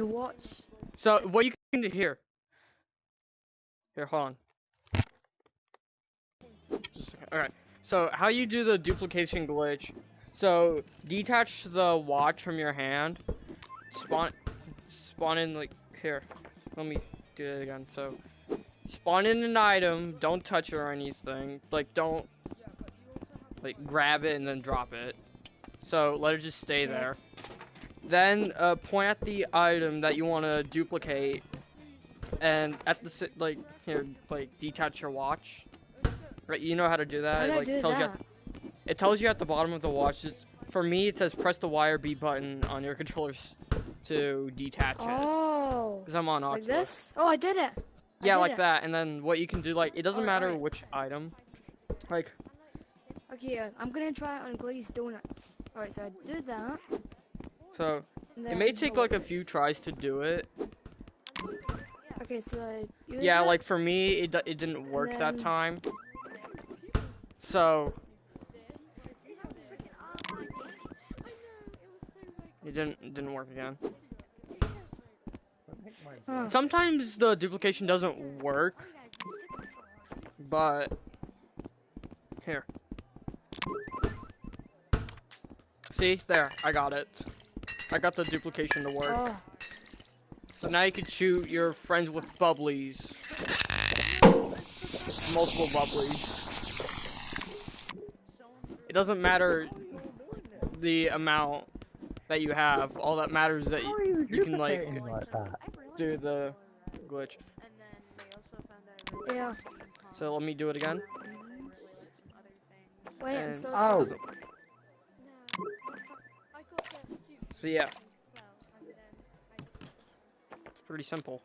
the watch. So what you can do here. Here, hold on. Alright. So how you do the duplication glitch. So detach the watch from your hand. Spawn spawn in like here. Let me do it again. So spawn in an item, don't touch it or anything. Like don't like grab it and then drop it. So let it just stay there. Then uh, point at the item that you want to duplicate, and at the like here like detach your watch. Right, you know how to do that. It, like do tells you. that? At, it tells you at the bottom of the watch. It's, for me, it says press the Y or B button on your controllers to detach it. Oh, Cause I'm on like this? Oh, I did it. I Yeah, did like it. that. And then what you can do, like it doesn't Alright, matter alright. which item. Like Okay, yeah, I'm gonna try it on glazed donuts. Alright, so I did that. So, it may take like a few tries to do it. Okay, so use Yeah, like for me, it it didn't work that time. So it didn't it didn't work again. Huh. Sometimes the duplication doesn't work, but here. See there, I got it. I got the duplication to work. Oh, So now you can shoot your friends with bubblies. Multiple bubblies. It doesn't matter the amount that you have. All that matters is that you, you, you can, like, like do the glitch. yeah. So let me do it again. Wait, I'm And- still. Oh. So yeah, it's pretty simple.